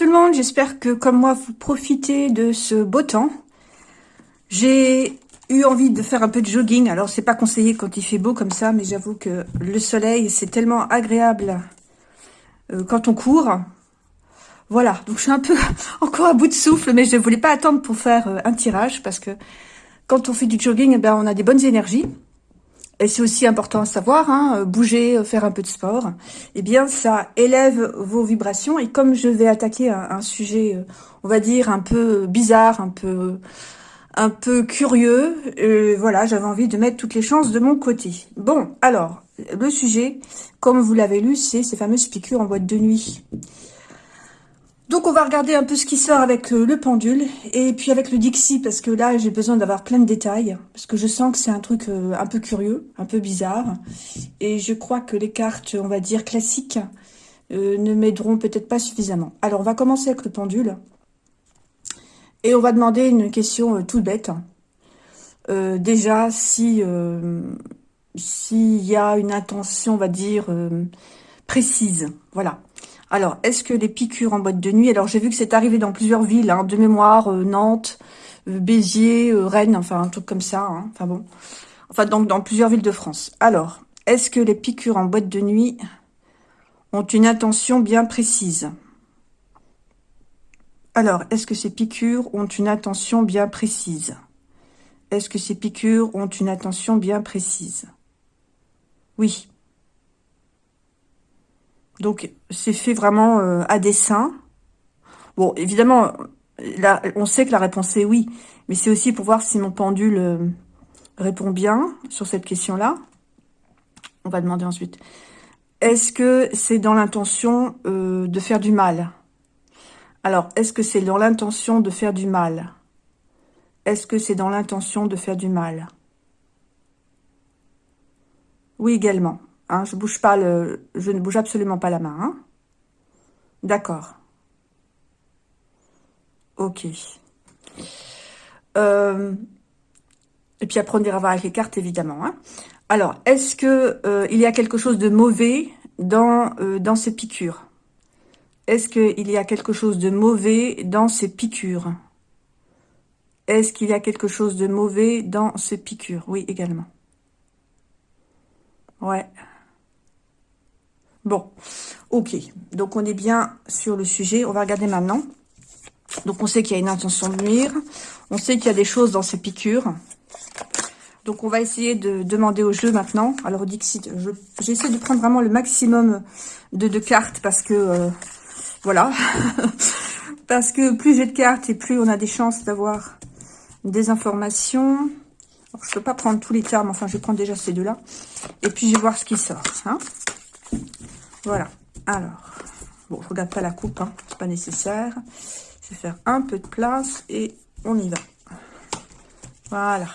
Tout le monde, j'espère que comme moi vous profitez de ce beau temps. J'ai eu envie de faire un peu de jogging, alors c'est pas conseillé quand il fait beau comme ça, mais j'avoue que le soleil c'est tellement agréable euh, quand on court. Voilà, donc je suis un peu encore à bout de souffle, mais je ne voulais pas attendre pour faire euh, un tirage, parce que quand on fait du jogging, eh ben, on a des bonnes énergies. Et c'est aussi important à savoir, hein, euh, bouger, euh, faire un peu de sport, eh bien, ça élève vos vibrations. Et comme je vais attaquer un, sujet, euh, on va dire, un peu bizarre, un peu, un peu curieux, voilà, j'avais envie de mettre toutes les chances de mon côté. Bon, alors, le sujet, comme vous l'avez lu, c'est ces fameuses piqûres en boîte de nuit. Donc on va regarder un peu ce qui sort avec euh, le pendule et puis avec le Dixie parce que là j'ai besoin d'avoir plein de détails parce que je sens que c'est un truc euh, un peu curieux, un peu bizarre et je crois que les cartes on va dire classiques euh, ne m'aideront peut-être pas suffisamment. Alors on va commencer avec le pendule et on va demander une question toute bête. déjà si s'il y a une intention on va dire précise, voilà. Alors, est-ce que les piqûres en boîte de nuit... Alors, j'ai vu que c'est arrivé dans plusieurs villes, hein, de mémoire, euh, Nantes, euh, Béziers, euh, Rennes, enfin, un truc comme ça. Hein, enfin bon. Enfin, donc, dans plusieurs villes de France. Alors, est-ce que les piqûres en boîte de nuit ont une intention bien précise? Alors, est-ce que ces piqûres ont une intention bien précise? Est-ce que ces piqûres ont une intention bien précise? Oui. Donc, c'est fait vraiment euh, à dessein. Bon, évidemment, là, on sait que la réponse est oui. Mais c'est aussi pour voir si mon pendule euh, répond bien sur cette question-là. On va demander ensuite. Est-ce que c'est dans l'intention euh, de faire du mal? Alors, est-ce que c'est dans l'intention de faire du mal? Est-ce que c'est dans l'intention de faire du mal? Oui, également. Hein, je bouge pas le, je ne bouge absolument pas la main. Hein. D'accord. Ok. Euh, et puis après, on ira voir avec les cartes, évidemment. Hein. Alors, est-ce que euh, il y a quelque chose de mauvais dans, euh, dans ces piqûres? Est-ce qu'il y a quelque chose de mauvais dans ces piqûres? Est-ce qu'il y a quelque chose de mauvais dans ces piqûres? Oui, également. Ouais. Bon, ok. Donc, on est bien sur le sujet. On va regarder maintenant. Donc, on sait qu'il y a une intention de nuire. On sait qu'il y a des choses dans ces piqûres. Donc, on va essayer de demander au jeu maintenant. Alors, Dixit, j'essaie de prendre vraiment le maximum de, cartes parce que, euh, voilà. parce que plus j'ai de cartes et plus on a des chances d'avoir des informations. je ne peux pas prendre tous les termes, enfin, je vais prendre déjà ces deux-là. Et puis, je vais voir ce qui sort. Hein voilà. Alors, bon, je regarde pas la coupe, hein, c'est pas nécessaire. Je vais faire un peu de place et on y va. Voilà.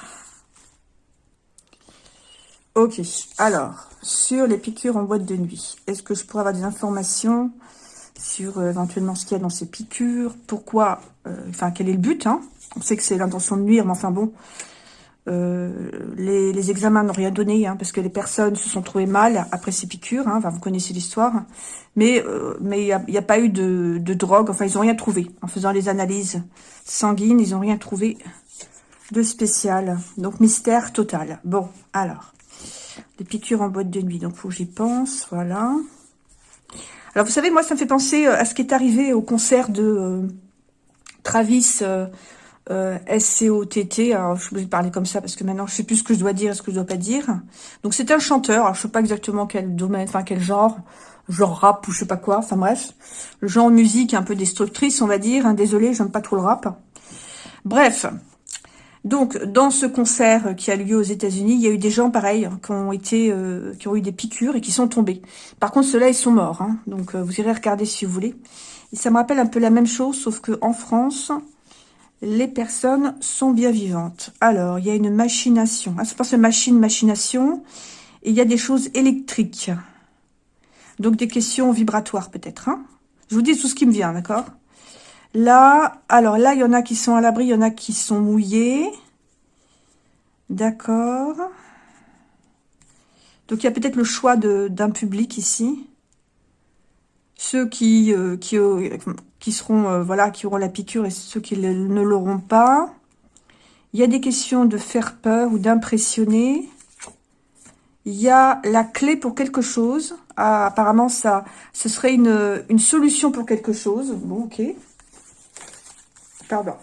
Ok, alors, sur les piqûres en boîte de nuit, est-ce que je pourrais avoir des informations sur euh, éventuellement ce qu'il y a dans ces piqûres? Pourquoi euh, Enfin, quel est le but hein? On sait que c'est l'intention de nuire, mais enfin bon, euh, les, examens n'ont rien donné, hein, parce que les personnes se sont trouvées mal après ces piqûres. Hein, vous connaissez l'histoire. Mais euh, il n'y a, pas eu de, drogue. Enfin, ils n'ont rien trouvé. En faisant les analyses sanguines, ils n'ont rien trouvé de spécial. Donc, mystère total. Bon, alors. Les piqûres en boîte de nuit. Donc, faut que j'y pense. Voilà. Alors, vous savez, moi, ça me fait penser euh, à ce qui est arrivé au concert de Travis euh, SCOTT, alors je vais parler comme ça parce que maintenant je sais plus ce que je dois dire et ce que je dois pas dire. Donc c'est un chanteur, alors je sais pas exactement quel domaine, enfin quel genre, genre rap ou je sais pas quoi, enfin bref. Le genre musique un peu destructrice on va dire, hein, désolé j'aime pas trop le rap. Bref, donc dans ce concert qui a lieu aux états unis il y a eu des gens pareils qui ont été, euh, qui ont eu des piqûres et qui sont tombés. Par contre ceux-là ils sont morts, hein, donc euh, vous irez regarder si vous voulez. Et ça me rappelle un peu la même chose, sauf que en France, les personnes sont bien vivantes. Alors, il y a une machination. Ah, c'est pas ce machine, machination. Et il y a des choses électriques. Donc, des questions vibratoires, peut-être. Hein. Je vous dis tout ce qui me vient, d'accord? Là, alors là, il y en a qui sont à l'abri, il y en a qui sont mouillés. D'accord. Donc, il y a peut-être le choix d'un public ici. ceux qui, euh, qui, qui seront, voilà, qui auront la piqûre et ceux qui ne l'auront pas. Il y a des questions de faire peur ou d'impressionner. Il y a la clé pour quelque chose. Ah, apparemment, ça, ce serait une, une solution pour quelque chose. Bon, ok. Pardon.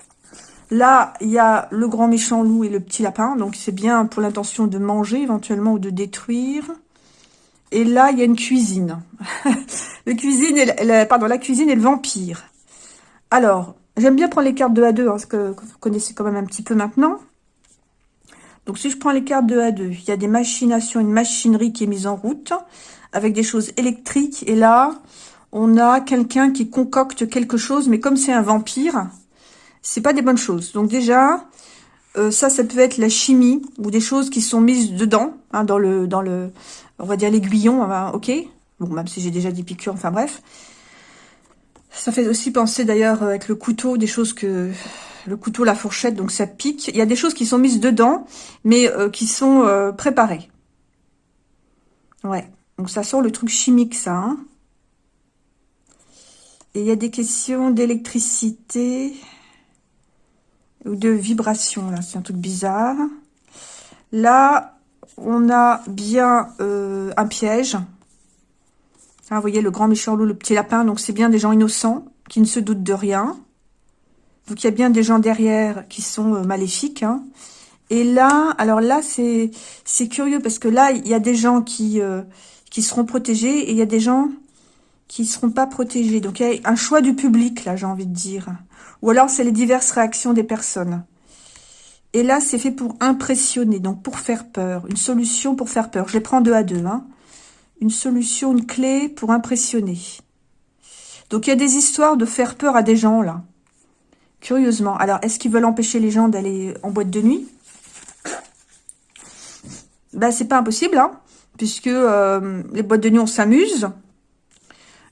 Là, il y a le grand méchant loup et le petit lapin. Donc, c'est bien pour l'intention de manger éventuellement ou de détruire. Et là, il y a une cuisine. la cuisine pardon, la cuisine et le vampire. Alors, j'aime bien prendre les cartes de A2, hein, ce que, vous connaissez quand même un petit peu maintenant. Donc, si je prends les cartes de A2, il y a des machinations, une machinerie qui est mise en route avec des choses électriques. Et là, on a quelqu'un qui concocte quelque chose, mais comme c'est un vampire, c'est pas des bonnes choses. Donc déjà, euh, ça, ça peut être la chimie ou des choses qui sont mises dedans, hein, dans le, dans le, on va dire l'aiguillon, ok. Bon, même si j'ai déjà des piqûres, enfin bref. Ça fait aussi penser d'ailleurs avec le couteau, des choses que le couteau, la fourchette, donc ça pique. Il y a des choses qui sont mises dedans, mais euh, qui sont euh, préparées. Ouais, donc ça sort le truc chimique, ça. Hein. Et il y a des questions d'électricité ou de vibration, là, c'est un truc bizarre. Là, on a bien euh, un piège. Ah, vous voyez, le grand méchant loup, le petit lapin, donc c'est bien des gens innocents, qui ne se doutent de rien. Donc il y a bien des gens derrière qui sont euh, maléfiques. Hein. Et là, alors là, c'est curieux, parce que là, il y a des gens qui, euh, qui seront protégés, et il y a des gens qui ne seront pas protégés. Donc il y a un choix du public, là, j'ai envie de dire. Ou alors, c'est les diverses réactions des personnes. Et là, c'est fait pour impressionner, donc pour faire peur. Une solution pour faire peur. Je les prends deux à deux. Hein. Une solution, une clé pour impressionner. Donc, il y a des histoires de faire peur à des gens, là. Curieusement. Alors, est-ce qu'ils veulent empêcher les gens d'aller en boîte de nuit? Ben, c'est pas impossible, hein, puisque euh, les boîtes de nuit, on s'amuse.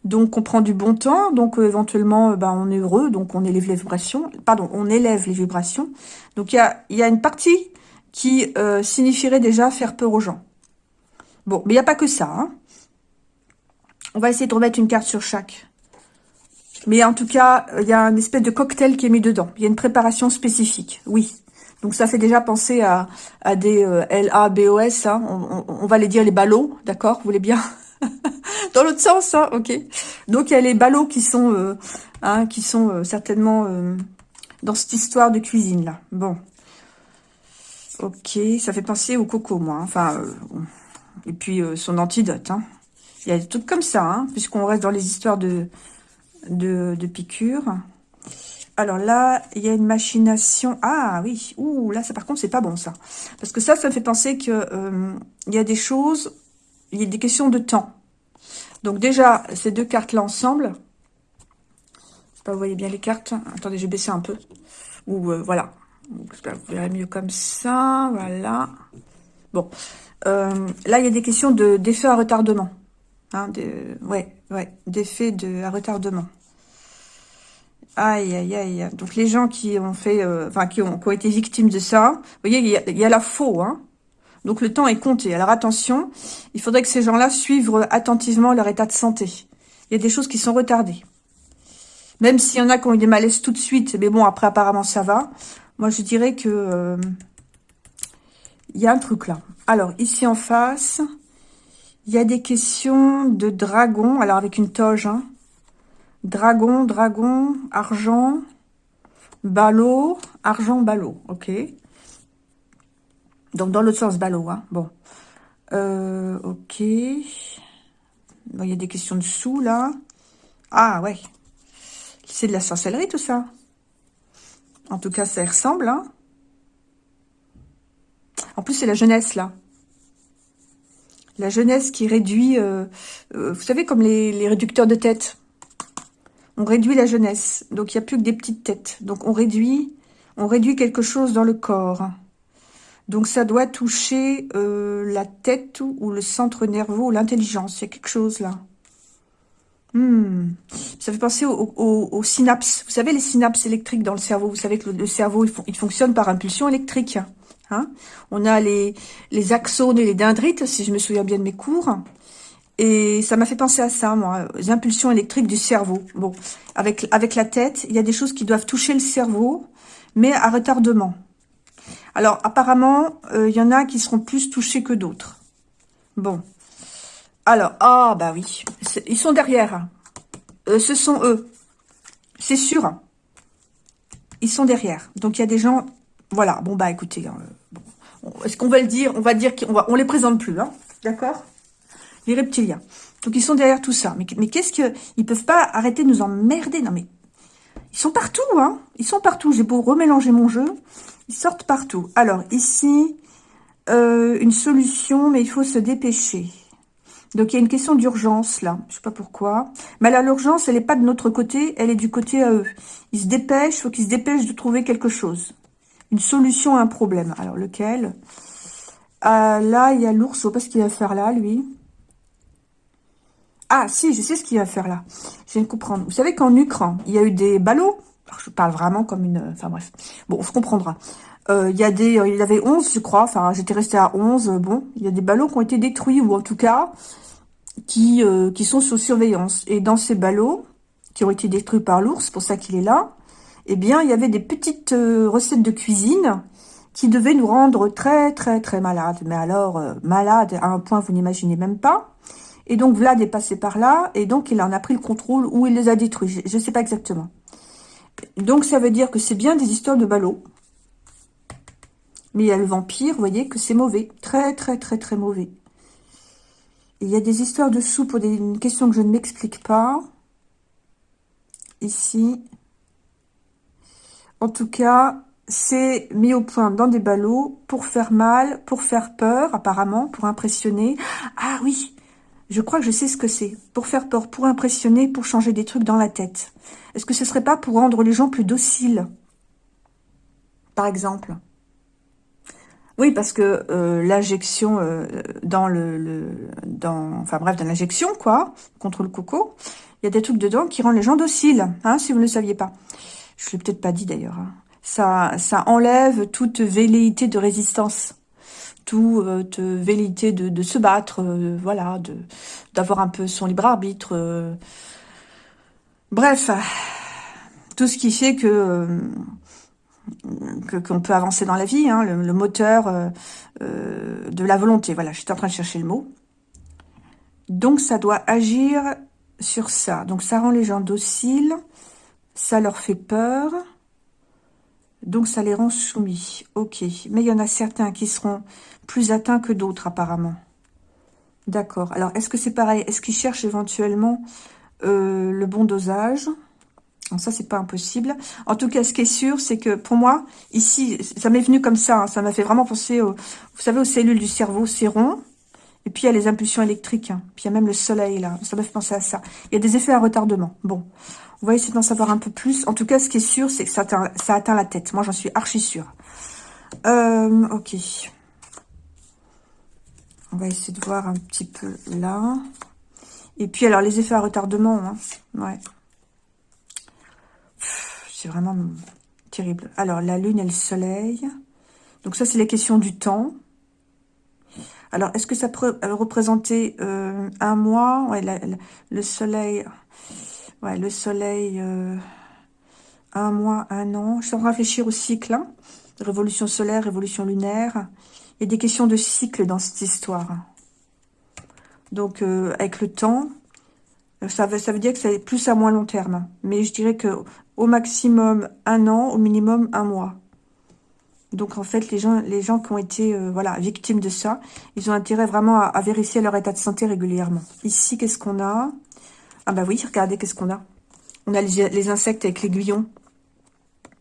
Donc, on prend du bon temps. Donc, euh, éventuellement, euh, bah, on est heureux. Donc, on élève les vibrations. Pardon, on élève les vibrations. Donc, il y a, y a une partie qui signifierait déjà faire peur aux gens. Bon, mais il n'y a pas que ça. Hein. On va essayer de remettre une carte sur chaque. Mais en tout cas, il y a un espèce de cocktail qui est mis dedans. Il y a une préparation spécifique, oui. Donc ça fait déjà penser à, des L-A-B-O-S. Hein. On, va les dire les ballots, d'accord? Vous voulez bien? Dans l'autre sens, hein, ok. Donc il y a les ballots qui sont, euh, hein, euh, certainement euh, dans cette histoire de cuisine là. Bon, ok, ça fait penser au coco, moi. Hein. Enfin, et puis son antidote. Il y a des trucs comme ça, hein, puisqu'on reste dans les histoires de de, de piqûres. Alors là, il y a une machination. Ah oui, ouh, là, ça par contre, c'est pas bon ça. Parce que ça, ça me fait penser que il y a des choses, il y a des questions de temps. Donc déjà, ces deux cartes-là ensemble, je sais pas, vous voyez bien les cartes. Attendez, je vais baisser un peu. Ou euh, voilà. J'espère vous verrez mieux comme ça. Voilà. Bon. Euh, là, il y a des questions de d'effet à retardement. Hein, de, ouais, ouais, d'effet de, à retardement. Aïe, aïe, aïe. Donc, les gens qui ont fait, euh, enfin, qui, ont, qui ont été victimes de ça, vous voyez, il y a, il y a la faux, hein. Donc le temps est compté. Alors attention, il faudrait que ces gens-là suivent attentivement leur état de santé. Il y a des choses qui sont retardées. Même s'il y en a qui ont eu des malaises tout de suite, mais bon, après apparemment ça va. Moi je dirais que euh, il y a un truc là. Alors ici en face, il y a des questions de dragon. Alors avec une toge, hein. Dragon, dragon, argent, ballot, argent, ballot. Ok. Donc, dans l'autre sens, ballot, hein. Bon. Euh, ok. il y a des questions de sous, là. Ah, ouais. C'est de la sorcellerie, tout ça. En tout cas, ça ressemble, hein. En plus, c'est la jeunesse, là. La jeunesse qui réduit... Euh, euh, vous savez, comme les, réducteurs de tête. On réduit la jeunesse. Donc, il n'y a plus que des petites têtes. Donc, on réduit, on réduit quelque chose dans le corps. Donc, ça doit toucher euh, la tête ou le centre nerveux ou l'intelligence. Il y a quelque chose là. Hmm. Ça fait penser aux, synapses. Vous savez, les synapses électriques dans le cerveau. Vous savez que le, cerveau, il, fonctionne par impulsion électrique. Hein On a les, axones et les dendrites, si je me souviens bien de mes cours. Et ça m'a fait penser à ça, moi, les impulsions électriques du cerveau. Bon, avec, avec la tête, il y a des choses qui doivent toucher le cerveau, mais à retardement. Alors, apparemment, euh, il y en a qui seront plus touchés que d'autres. Bon. Alors, ah, bah oui, ils sont derrière. Euh, ce sont eux. C'est sûr. Ils sont derrière. Donc, il y a des gens... Voilà, bon, bah écoutez, euh, est-ce qu'on va le dire On va dire qu'on va, on les présente plus, hein D'accord? Les reptiliens. Donc, ils sont derrière tout ça. Mais, qu'est-ce que... Ils peuvent pas arrêter de nous emmerder? Non, mais... Ils sont partout, hein Ils sont partout. J'ai beau remélanger mon jeu. Ils sortent partout. Alors, ici, euh, une solution, mais il faut se dépêcher. Donc, il y a une question d'urgence, là. Je sais pas pourquoi. Mais là, l'urgence, elle n'est pas de notre côté. Elle est du côté à eux. Ils se dépêchent. Il faut qu'ils se dépêchent de trouver quelque chose. Une solution à un problème. Alors, lequel? Euh, Là, il y a l'ours. Je sais pas ce qu'il va faire là, lui. Ah, si, je sais ce qu'il va faire là. Je viens de comprendre. Vous savez qu'en Ukraine, il y a eu des ballots? je parle vraiment comme une... Enfin bref. Bon, on se comprendra. Euh, il y a des... Il y avait 11, je crois. Enfin, j'étais restée à 11. Bon, il y a des ballots qui ont été détruits. Ou en tout cas, qui, euh, sont sous surveillance. Et dans ces ballots, qui ont été détruits par l'ours, pour ça qu'il est là, eh bien, il y avait des petites euh, recettes de cuisine qui devaient nous rendre très, très, très malades. Mais alors, malades à un point, vous n'imaginez même pas. Et donc Vlad est passé par là, et donc il en a pris le contrôle, ou il les a détruits, je ne sais pas exactement. Donc ça veut dire que c'est bien des histoires de ballots. Mais il y a le vampire, vous voyez que c'est mauvais, très très très très mauvais. il y a des histoires de sous pour des questions que je ne m'explique pas. Ici. En tout cas, c'est mis au point dans des ballots pour faire mal, pour faire peur, apparemment, pour impressionner. Ah oui, je crois que je sais ce que c'est. Pour faire peur, pour impressionner, pour changer des trucs dans la tête. Est-ce que ce serait pas pour rendre les gens plus dociles Par exemple? Oui, parce que euh, l'injection euh, dans le, enfin bref, dans l'injection quoi, contre le coco, il y a des trucs dedans qui rendent les gens dociles, hein, si vous ne le saviez pas. Je l'ai peut-être pas dit d'ailleurs. Hein. Ça, ça enlève toute velléité de résistance tout, euh, velléité de, se battre, euh, voilà, de d'avoir un peu son libre arbitre. Euh. bref, tout ce qui fait que qu'on peut avancer dans la vie, hein, le, moteur de la volonté. Voilà, j'étais en train de chercher le mot. Donc, ça doit agir sur ça. Donc, ça rend les gens dociles, ça leur fait peur, donc ça les rend soumis. Ok, mais il y en a certains qui seront plus atteints que d'autres apparemment. D'accord. Alors, est-ce que c'est pareil? Est-ce qu'ils cherchent éventuellement euh, le bon dosage? Ça, c'est pas impossible. En tout cas, ce qui est sûr, c'est que pour moi, ici, ça m'est venu comme ça. Hein. ça m'a fait vraiment penser, vous savez, aux cellules du cerveau. C'est rond. Et puis, il y a les impulsions électriques. Hein. Puis, il y a même le soleil, là. Ça m'a fait penser à ça. Il y a des effets à retardement. Bon. On va essayer d'en savoir un peu plus. En tout cas, ce qui est sûr, c'est que ça atteint, la tête. Moi, j'en suis archi sûre. Euh, ok. On va essayer de voir un petit peu là. Et puis, alors, les effets à retardement, hein. ouais. C'est vraiment terrible. Alors, la lune et le soleil. Donc, ça, c'est les questions du temps. Alors, est-ce que ça peut représenter euh, un mois? Ouais, Le soleil... Ouais, le soleil... Euh, un mois, un an. Je de réfléchir au cycle. Hein. Révolution solaire, révolution lunaire. Il y a des questions de cycle dans cette histoire. Donc, euh, avec le temps, ça veut, dire que c'est plus à moins long terme. Mais je dirais que au maximum un an, au minimum un mois. Donc, en fait, les gens, les gens qui ont été euh, voilà victimes de ça, ils ont intérêt vraiment à, vérifier leur état de santé régulièrement. Ici, qu'est-ce qu'on a? Ah bah oui, regardez, qu'est-ce qu'on a On a les, insectes avec l'aiguillon.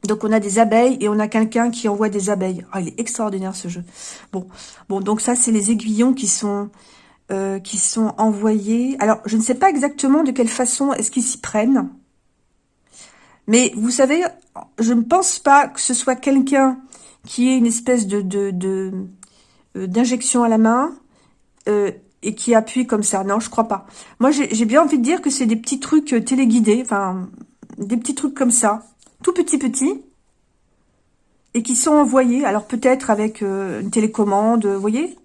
Donc, on a des abeilles et on a quelqu'un qui envoie des abeilles. Ah, il est extraordinaire, ce jeu. Bon, bon donc ça, c'est les aiguillons qui sont, euh, qui sont envoyés. Alors, je ne sais pas exactement de quelle façon est-ce qu'ils s'y prennent. Mais vous savez, je ne pense pas que ce soit quelqu'un qui ait une espèce de euh, d'injection à la main euh, et qui appuie comme ça. Non, je crois pas. Moi, j'ai bien envie de dire que c'est des petits trucs téléguidés, enfin, des petits trucs comme ça tout petit petit, et qui sont envoyés, alors peut-être avec euh, une télécommande, vous voyez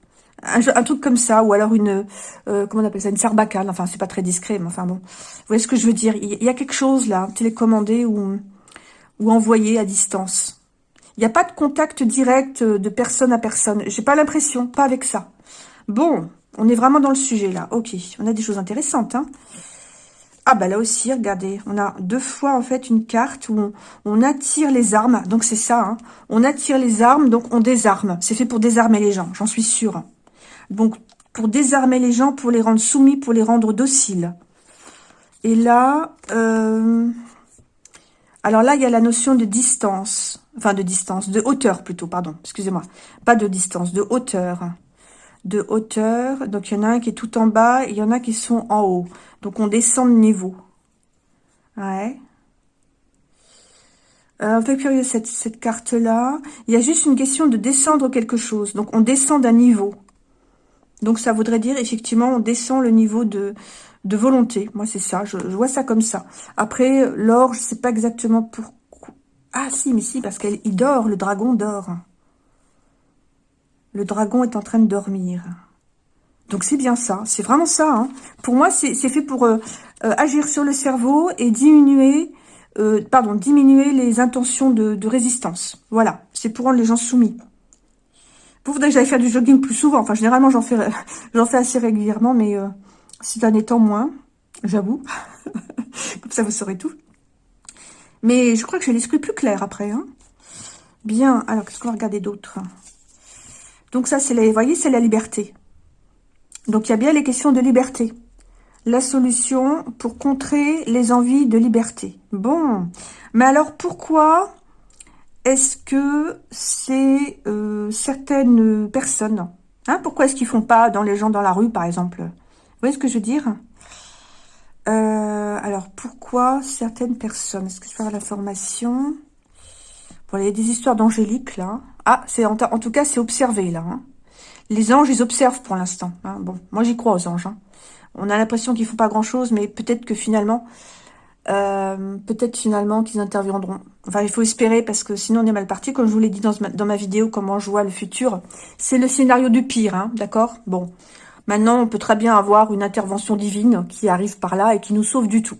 un, truc comme ça, ou alors une, euh, comment on appelle ça, une sarbacane, enfin c'est pas très discret, mais enfin bon, vous voyez ce que je veux dire, il y a quelque chose là, télécommandé ou, ou envoyé à distance. Il n'y a pas de contact direct de personne à personne, j'ai pas l'impression, pas avec ça. Bon, on est vraiment dans le sujet là, ok, on a des choses intéressantes, hein. Ah bah là aussi, regardez, on a deux fois en fait une carte où on, attire les armes, donc c'est ça, hein. on attire les armes, donc on désarme. C'est fait pour désarmer les gens, j'en suis sûre. Donc, pour désarmer les gens, pour les rendre soumis, pour les rendre dociles. Et là, euh, alors là, il y a la notion de distance. Enfin, de distance, de hauteur plutôt, pardon, excusez-moi. Pas de distance, de hauteur. De hauteur. Donc, il y en a un qui est tout en bas et il y en a qui sont en haut. Donc, on descend de niveau. Ouais. Un peu curieux cette, cette carte-là. Il y a juste une question de descendre quelque chose. Donc, on descend d'un niveau. Donc ça voudrait dire, effectivement, on descend le niveau de, de volonté. Moi, c'est ça, je, vois ça comme ça. Après, l'or, je sais pas exactement pourquoi. Ah si, mais si, parce qu'il dort, le dragon dort. Le dragon est en train de dormir. Donc c'est bien ça, c'est vraiment ça. Hein. Pour moi, c'est fait pour euh, euh, agir sur le cerveau et diminuer, euh, pardon, diminuer les intentions de, résistance. Voilà, c'est pour rendre les gens soumis. Vous voudrait que j'aille faire du jogging plus souvent. Enfin, généralement, j'en fais, assez régulièrement, mais euh, ces temps, moins, j'avoue. Comme ça, vous saurez tout. Mais je crois que j'ai l'esprit plus clair après. Hein. Bien, alors, qu'est-ce qu'on va regarder d'autre? Donc ça, c'est vous voyez, c'est la liberté. Donc, il y a bien les questions de liberté. La solution pour contrer les envies de liberté. Bon, mais alors pourquoi est-ce que c'est euh, certaines personnes hein, Pourquoi est-ce qu'ils font pas dans les gens dans la rue, par exemple? Vous voyez ce que je veux dire? Euh, Alors, pourquoi certaines personnes Est-ce que je peux avoir la formation? Bon, il y a des histoires d'angélique, là. Ah, c'est en, tout cas, c'est observé, là. Hein. Les anges, ils observent pour l'instant. Hein. Bon, moi, j'y crois aux anges. On a l'impression qu'ils font pas grand-chose, mais peut-être que finalement, euh, peut-être finalement qu'ils interviendront. Enfin, il faut espérer parce que sinon on est mal parti. Comme je vous l'ai dit dans, ma vidéo, comment je vois le futur, c'est le scénario du pire, hein, d'accord? Bon, maintenant on peut très bien avoir une intervention divine qui arrive par là et qui nous sauve du tout.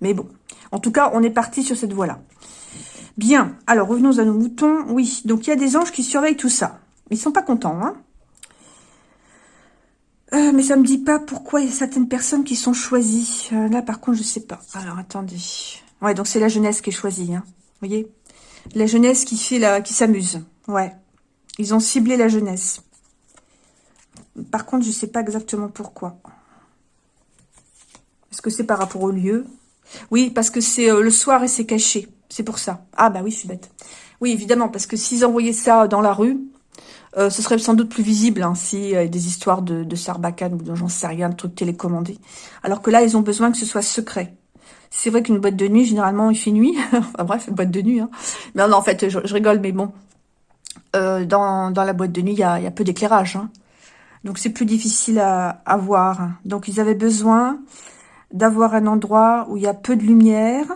Mais bon, en tout cas, on est parti sur cette voie-là. Bien, alors revenons à nos moutons. Oui, donc il y a des anges qui surveillent tout ça. Ils sont pas contents, hein euh, mais ça me dit pas pourquoi il y a certaines personnes qui sont choisies. Euh, là, par contre, je sais pas. Alors, attendez. Ouais, donc c'est la jeunesse qui est choisie. Hein. Vous voyez? La jeunesse qui fait la, qui s'amuse. Ouais. Ils ont ciblé la jeunesse. Par contre, je sais pas exactement pourquoi. Est-ce que c'est par rapport au lieu? Oui, parce que c'est euh, le soir et c'est caché. C'est pour ça. Ah bah oui, je bête. Oui, évidemment, parce que s'ils envoyaient ça dans la rue, euh, ce serait sans doute plus visible hein, si euh, des histoires de, de Sarbacane ou de j'en sais rien, de trucs télécommandés. Alors que là, ils ont besoin que ce soit secret. C'est vrai qu'une boîte de nuit, généralement, il fait nuit. enfin bref, une boîte de nuit. Hein. Mais non, en fait, je, rigole, mais bon. Euh, dans, dans la boîte de nuit, il y a, peu d'éclairage. Hein. Donc c'est plus difficile à voir. Donc ils avaient besoin d'avoir un endroit où il y a peu de lumière.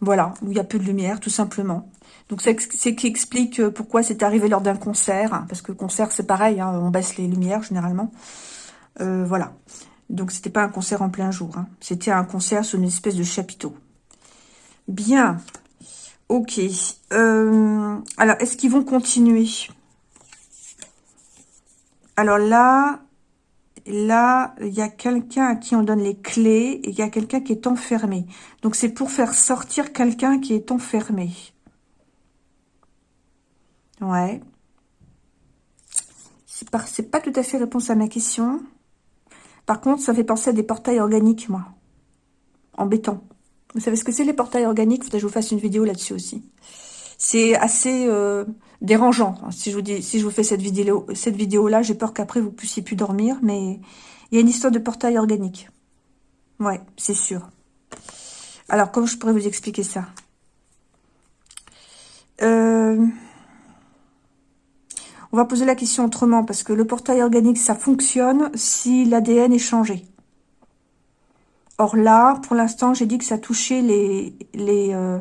Voilà, où il y a peu de lumière, tout simplement. Donc c'est ce qui explique euh, pourquoi c'est arrivé lors d'un concert, parce que concert c'est pareil, hein, on baisse les lumières généralement. Euh, voilà. Donc c'était pas un concert en plein jour, hein. c'était un concert sur une espèce de chapiteau. Bien. Ok. Euh, alors, est-ce qu'ils vont continuer? Alors là, là, il y a quelqu'un à qui on donne les clés et il y a quelqu'un qui est enfermé. Donc c'est pour faire sortir quelqu'un qui est enfermé. Ouais. C'est pas, pas tout à fait réponse à ma question. Par contre, ça fait penser à des portails organiques, moi. En béton. Vous savez ce que c'est les portails organiques? Faudrait que je vous fasse une vidéo là-dessus aussi. C'est assez euh, dérangeant. Si je vous dis, fais cette vidéo, cette vidéo-là, j'ai peur qu'après vous puissiez plus dormir. Mais il y a une histoire de portail organique. Ouais, c'est sûr. Alors, comment je pourrais vous expliquer ça? Euh... On va poser la question autrement, parce que le portail organique, ça fonctionne si l'ADN est changé. Or là, pour l'instant, j'ai dit que ça touchait les, les, euh,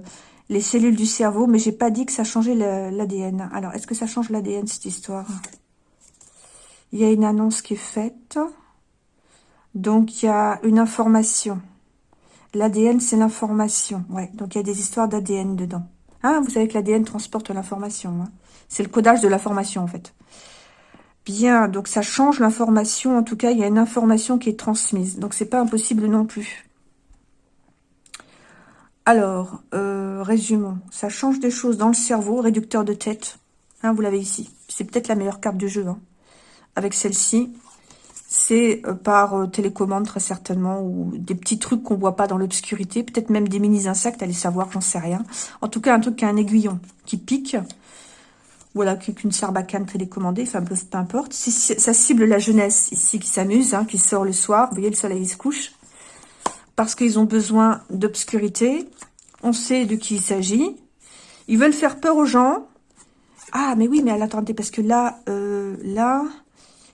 les cellules du cerveau, mais j'ai pas dit que ça changeait l'ADN. Alors, est-ce que ça change l'ADN, cette histoire? Il y a une annonce qui est faite. Donc, il y a une information. L'ADN, c'est l'information. Ouais, donc il y a des histoires d'ADN dedans. Ah, vous savez que l'ADN transporte l'information. Hein. C'est le codage de l'information, en fait. Bien, donc ça change l'information. En tout cas, il y a une information qui est transmise. Donc, c'est pas impossible non plus. Alors, euh, résumons. Ça change des choses dans le cerveau, réducteur de tête. Hein, vous l'avez ici. C'est peut-être la meilleure carte du jeu. Hein. Avec celle-ci, c'est euh, par euh, télécommande très certainement, ou des petits trucs qu'on voit pas dans l'obscurité, peut-être même des mini-insectes, allez savoir, j'en sais rien. En tout cas, un truc qui a un aiguillon qui pique, voilà, qu'une sarbacane télécommandée, enfin peu, importe. Ça cible la jeunesse ici qui s'amuse, hein, qui sort le soir, vous voyez le soleil se couche, parce qu'ils ont besoin d'obscurité, on sait de qui il s'agit, ils veulent faire peur aux gens, ah mais oui, mais attendez, parce que là, euh, là,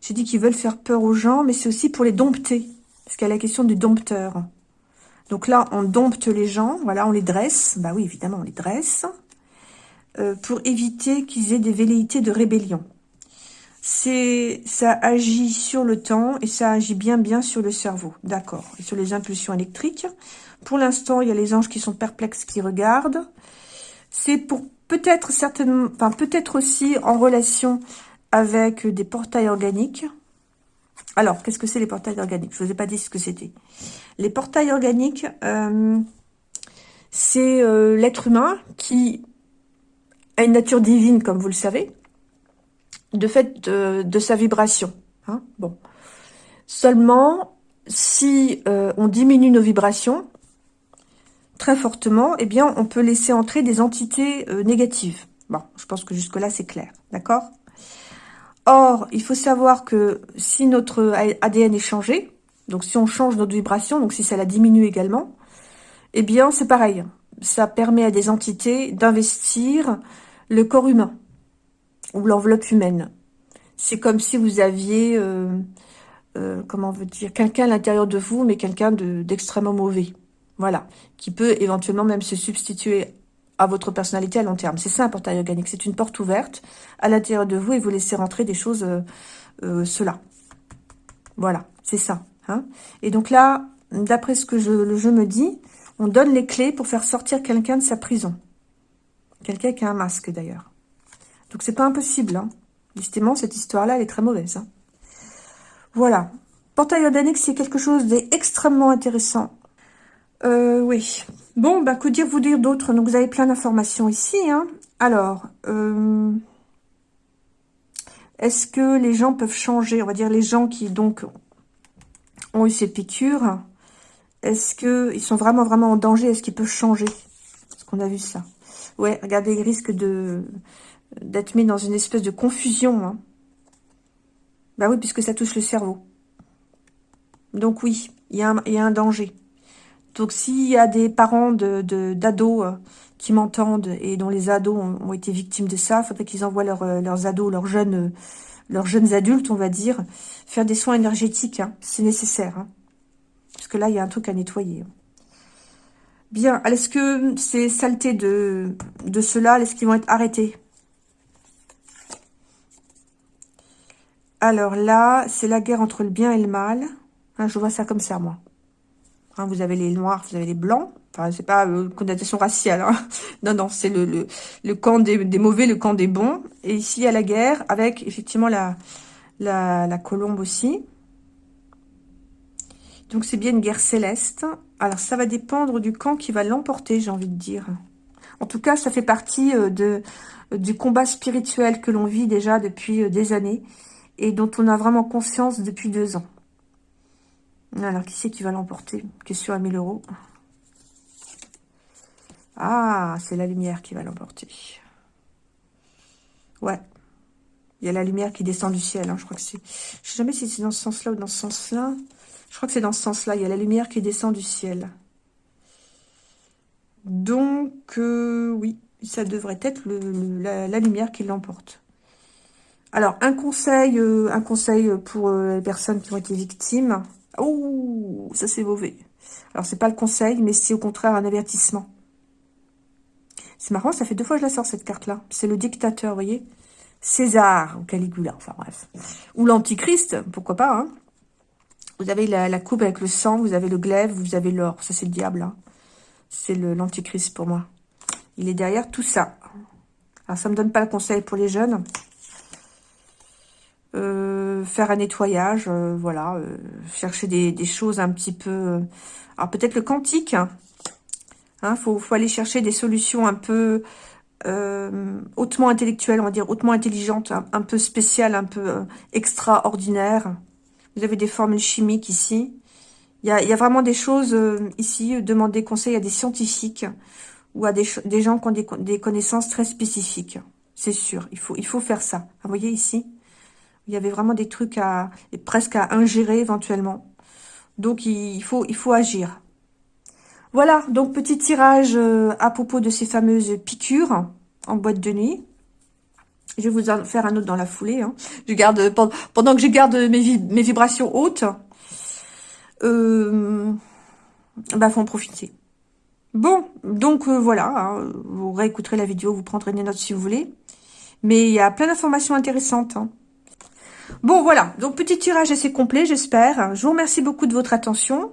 j'ai dit qu'ils veulent faire peur aux gens, mais c'est aussi pour les dompter. Parce qu'il y a la question du dompteur. Donc là, on dompte les gens, voilà, on les dresse. Bah oui, évidemment, on les dresse. Euh, pour éviter qu'ils aient des velléités de rébellion. C'est, ça agit sur le temps et ça agit bien bien sur le cerveau, d'accord, et sur les impulsions électriques. Pour l'instant, il y a les anges qui sont perplexes, qui regardent. C'est pour peut-être certainement, enfin peut-être aussi en relation avec des portails organiques. Alors, qu'est-ce que c'est les portails organiques? Je ne vous ai pas dit ce que c'était. Les portails organiques, euh, c'est euh, l'être humain qui a une nature divine, comme vous le savez, de fait de, sa vibration. Hein. Seulement, si euh, on diminue nos vibrations très fortement, eh bien, on peut laisser entrer des entités négatives. Bon, je pense que jusque-là, c'est clair. D'accord? Or, il faut savoir que si notre ADN est changé, donc si on change notre vibration, donc si ça la diminue également, eh bien c'est pareil. Ça permet à des entités d'investir le corps humain ou l'enveloppe humaine. C'est comme si vous aviez, euh, euh, comment on veut dire, quelqu'un à l'intérieur de vous, mais quelqu'un d'extrêmement mauvais. Voilà, qui peut éventuellement même se substituer à votre personnalité à long terme. C'est ça un portail organique, c'est une porte ouverte à l'intérieur de vous et vous laissez rentrer des choses, euh, cela. Voilà, c'est ça. Hein et donc là, d'après ce que je, le jeu me dit, on donne les clés pour faire sortir quelqu'un de sa prison. Quelqu'un qui a un masque d'ailleurs. Donc c'est pas impossible. Hein. Justement, cette histoire-là, elle est très mauvaise. Hein. Voilà. Portail organique, c'est quelque chose d'extrêmement intéressant. Euh, oui. Bon, bah, que dire vous dire d'autre? Donc, vous avez plein d'informations ici. Hein. Alors, euh, est-ce que les gens peuvent changer? On va dire les gens qui, donc, ont eu ces piqûres. Est-ce qu'ils sont vraiment, vraiment en danger? Est-ce qu'ils peuvent changer? Est-ce qu'on a vu ça Ouais, regardez, ils risquent de d'être mis dans une espèce de confusion. Hein. Bah oui, puisque ça touche le cerveau. Donc oui, il y, a un danger. Donc, s'il y a des parents d'ados de, d'ados euh, qui m'entendent et dont les ados ont, été victimes de ça, il faudrait qu'ils envoient euh, leurs ados, leurs jeunes, euh, leurs jeunes adultes, on va dire, faire des soins énergétiques. Hein. C'est nécessaire. Hein. Parce que là, il y a un truc à nettoyer. Bien. Est-ce que ces saletés de, de ceux-là, est-ce qu'ils vont être arrêtés Alors là, c'est la guerre entre le bien et le mal. Hein, je vois ça comme ça, moi. Hein, vous avez les noirs, vous avez les blancs. Enfin, c'est pas une connotation raciale. Hein. Non, non, c'est le, camp des, mauvais, le camp des bons. Et ici, il y a la guerre avec effectivement la, colombe aussi. Donc, c'est bien une guerre céleste. Alors, ça va dépendre du camp qui va l'emporter, j'ai envie de dire. En tout cas, ça fait partie euh, du combat spirituel que l'on vit déjà depuis euh, des années et dont on a vraiment conscience depuis deux ans. Alors, qui c'est qui va l'emporter? Question à 1000 euros. Ah, c'est la lumière qui va l'emporter. Ouais. Il y a la lumière qui descend du ciel. Hein. Je crois que c'est... Je sais jamais si c'est dans ce sens-là ou dans ce sens-là. Je crois que c'est dans ce sens-là. Il y a la lumière qui descend du ciel. Donc, euh, oui, ça devrait être la, lumière qui l'emporte. Alors, un conseil, euh, un conseil pour euh, les personnes qui ont été victimes. Oh, ça c'est mauvais. Alors, c'est pas le conseil, mais c'est au contraire un avertissement. C'est marrant, ça fait deux fois que je la sors, cette carte-là. C'est le dictateur, vous voyez César ou Caligula, enfin bref. Ou l'Antichrist, pourquoi pas. Hein. Vous avez la, coupe avec le sang, vous avez le glaive, vous avez l'or. Ça, c'est le diable. Hein. C'est l'Antichrist pour moi. Il est derrière tout ça. Alors, ça me donne pas le conseil pour les jeunes. Euh, faire un nettoyage, euh, voilà. Euh, chercher des, choses un petit peu... alors, peut-être le quantique. Il hein. faut, aller chercher des solutions un peu hautement intellectuelles, on va dire, hautement intelligentes, un, peu spéciales, un peu extraordinaires. Vous avez des formules chimiques ici. Il y a, vraiment des choses ici, demander conseil à des scientifiques ou à des, gens qui ont des, connaissances très spécifiques. C'est sûr, il faut faire ça. Vous voyez ici? Il y avait vraiment des trucs à presque à ingérer éventuellement. Donc, il faut, agir. Voilà, donc petit tirage euh, à propos de ces fameuses piqûres en boîte de nuit. Je vais vous en faire un autre dans la foulée. Hein. Je garde pendant que je garde mes, mes vibrations hautes. Euh, bah, faut en profiter. Bon, donc euh, voilà, hein, vous réécouterez la vidéo, vous prendrez des notes si vous voulez. Mais il y a plein d'informations intéressantes. Hein. Bon, voilà, donc petit tirage assez complet, j'espère. Je vous remercie beaucoup de votre attention.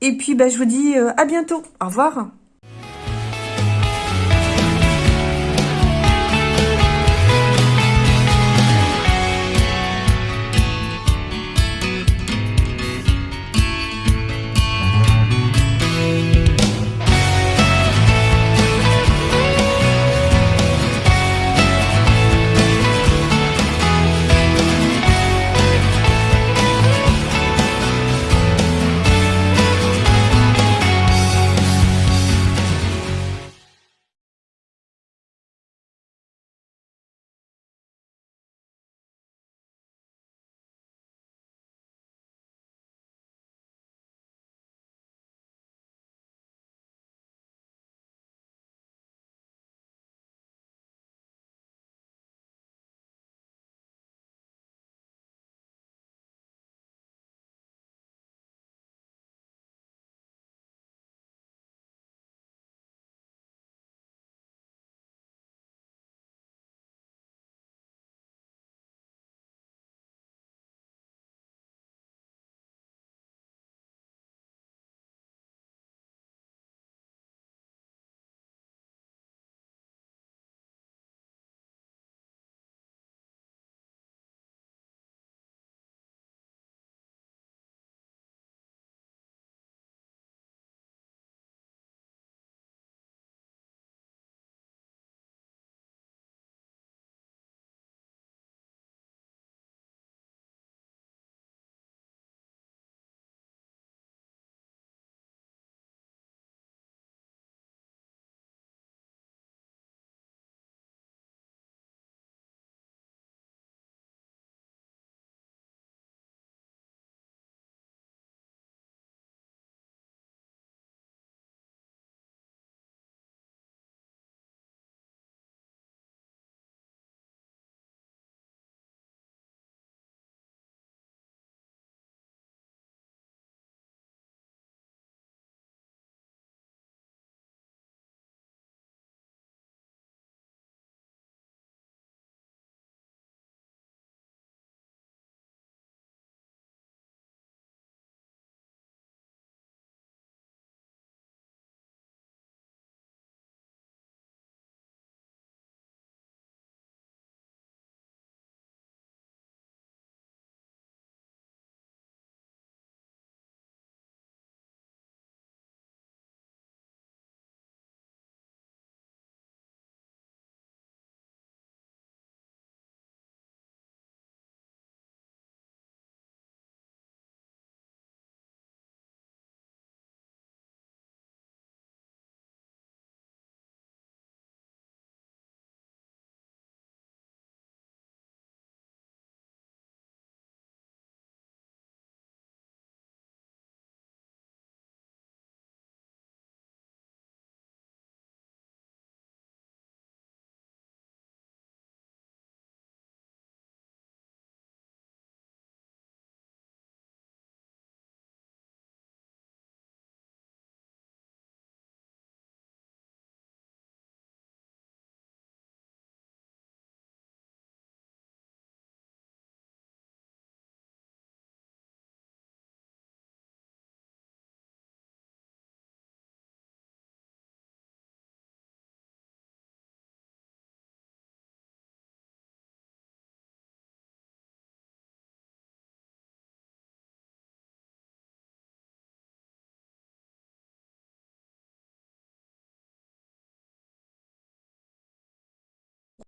Et puis, ben, je vous dis euh, à bientôt. Au revoir.